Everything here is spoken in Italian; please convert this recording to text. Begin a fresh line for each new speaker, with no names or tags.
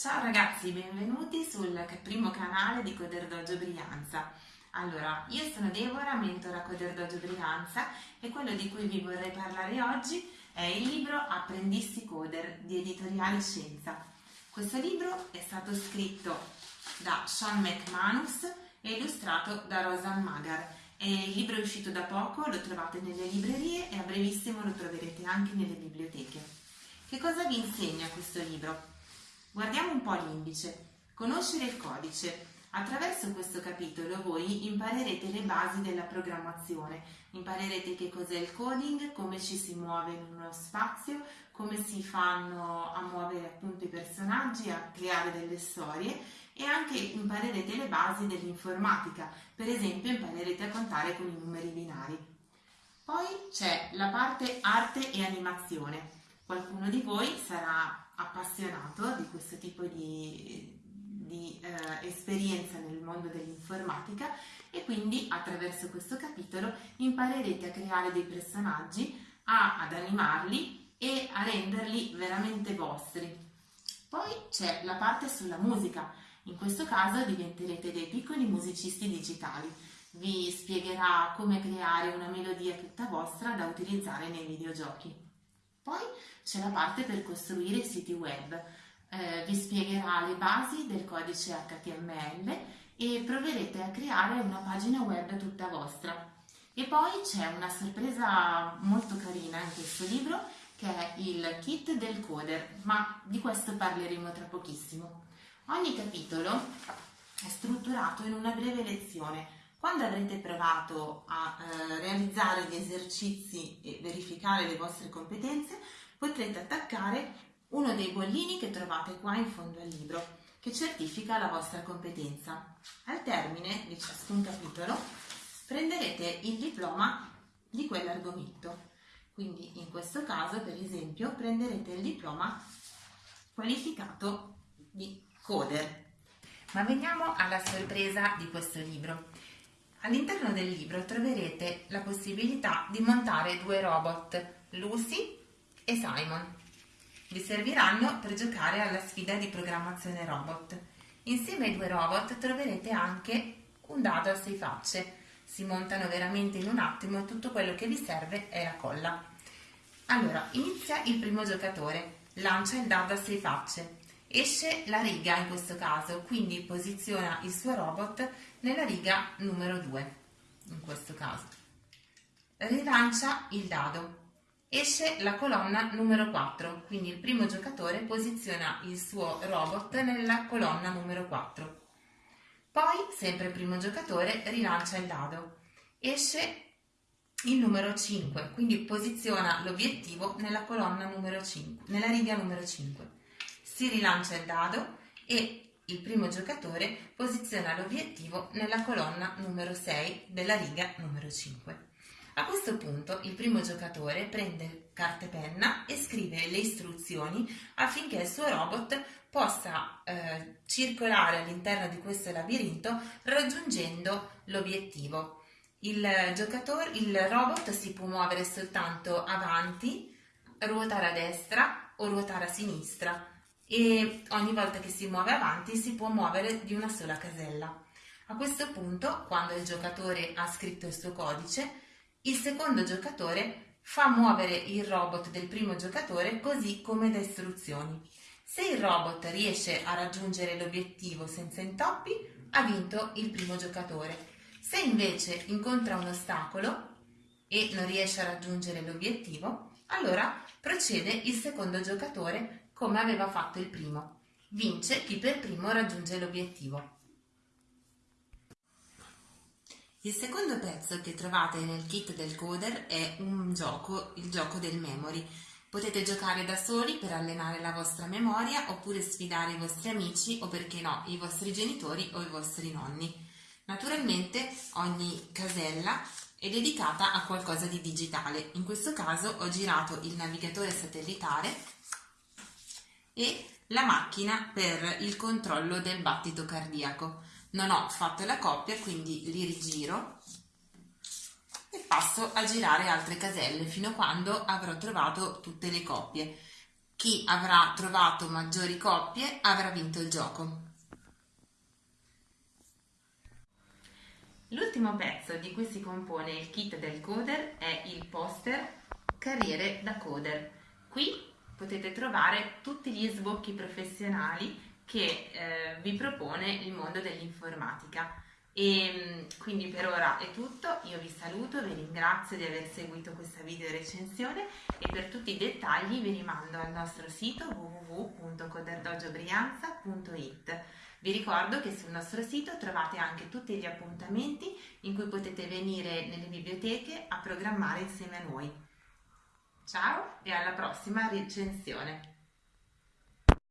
Ciao ragazzi, benvenuti sul primo canale di Coder Dojo Brianza. Allora, io sono Deborah, mentora Coder Dojo Brianza e quello di cui vi vorrei parlare oggi è il libro Apprendisti Coder di Editoriale Scienza. Questo libro è stato scritto da Sean McManus e illustrato da Rosan Magar. E il libro è uscito da poco, lo trovate nelle librerie e a brevissimo lo troverete anche nelle biblioteche. Che cosa vi insegna questo libro? Guardiamo un po' l'indice. Conoscere il codice. Attraverso questo capitolo voi imparerete le basi della programmazione, imparerete che cos'è il coding, come ci si muove in uno spazio, come si fanno a muovere appunto i personaggi, a creare delle storie e anche imparerete le basi dell'informatica, per esempio imparerete a contare con i numeri binari. Poi c'è la parte arte e animazione. Qualcuno di voi sarà appassionato di questo tipo di, di eh, esperienza nel mondo dell'informatica e quindi attraverso questo capitolo imparerete a creare dei personaggi, a, ad animarli e a renderli veramente vostri. Poi c'è la parte sulla musica, in questo caso diventerete dei piccoli musicisti digitali. Vi spiegherà come creare una melodia tutta vostra da utilizzare nei videogiochi. Poi c'è la parte per costruire i siti web. Eh, vi spiegherà le basi del codice HTML e proverete a creare una pagina web tutta vostra. E poi c'è una sorpresa molto carina in questo libro che è il kit del coder, ma di questo parleremo tra pochissimo. Ogni capitolo è strutturato in una breve lezione. Quando avrete provato a eh, realizzare gli esercizi e verificare le vostre competenze, potrete attaccare uno dei bollini che trovate qua in fondo al libro, che certifica la vostra competenza. Al termine di ciascun capitolo prenderete il diploma di quell'argomento. Quindi in questo caso, per esempio, prenderete il diploma qualificato di coder. Ma veniamo alla sorpresa di questo libro. All'interno del libro troverete la possibilità di montare due robot, Lucy e Simon. Vi serviranno per giocare alla sfida di programmazione robot. Insieme ai due robot troverete anche un dado a sei facce. Si montano veramente in un attimo, tutto quello che vi serve è la colla. Allora, inizia il primo giocatore, lancia il dado a sei facce. Esce la riga in questo caso, quindi posiziona il suo robot nella riga numero 2, in questo caso. Rilancia il dado, Esce la colonna numero 4, quindi il primo giocatore posiziona il suo robot nella colonna numero 4. Poi, sempre il primo giocatore, rilancia il dado. Esce il numero 5, quindi posiziona l'obiettivo nella colonna numero 5, nella riga numero 5. Si rilancia il dado e il primo giocatore posiziona l'obiettivo nella colonna numero 6 della riga numero 5. A questo punto il primo giocatore prende carta e penna e scrive le istruzioni affinché il suo robot possa eh, circolare all'interno di questo labirinto raggiungendo l'obiettivo. Il, il robot si può muovere soltanto avanti, ruotare a destra o ruotare a sinistra e ogni volta che si muove avanti si può muovere di una sola casella. A questo punto, quando il giocatore ha scritto il suo codice, il secondo giocatore fa muovere il robot del primo giocatore così come da istruzioni. Se il robot riesce a raggiungere l'obiettivo senza intoppi, ha vinto il primo giocatore. Se invece incontra un ostacolo e non riesce a raggiungere l'obiettivo, allora procede il secondo giocatore come aveva fatto il primo. Vince chi per primo raggiunge l'obiettivo. Il secondo pezzo che trovate nel kit del coder è un gioco, il gioco del memory. Potete giocare da soli per allenare la vostra memoria oppure sfidare i vostri amici o perché no, i vostri genitori o i vostri nonni. Naturalmente ogni casella è dedicata a qualcosa di digitale. In questo caso ho girato il navigatore satellitare e la macchina per il controllo del battito cardiaco non ho fatto la coppia quindi li rigiro e passo a girare altre caselle fino a quando avrò trovato tutte le coppie Chi avrà trovato maggiori coppie avrà vinto il gioco. L'ultimo pezzo di cui si compone il kit del coder è il poster Carriere da coder. Qui potete trovare tutti gli sbocchi professionali che eh, vi propone il mondo dell'informatica. E mm, quindi per ora è tutto, io vi saluto, vi ringrazio di aver seguito questa video recensione e per tutti i dettagli vi rimando al nostro sito www.coderdogiobrianza.it. Vi ricordo che sul nostro sito trovate anche tutti gli appuntamenti in cui potete venire nelle biblioteche a programmare insieme a noi. Ciao e alla prossima recensione!